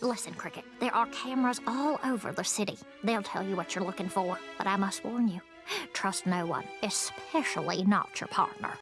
Listen, Cricket, there are cameras all over the city. They'll tell you what you're looking for, but I must warn you trust no one, especially not your partner.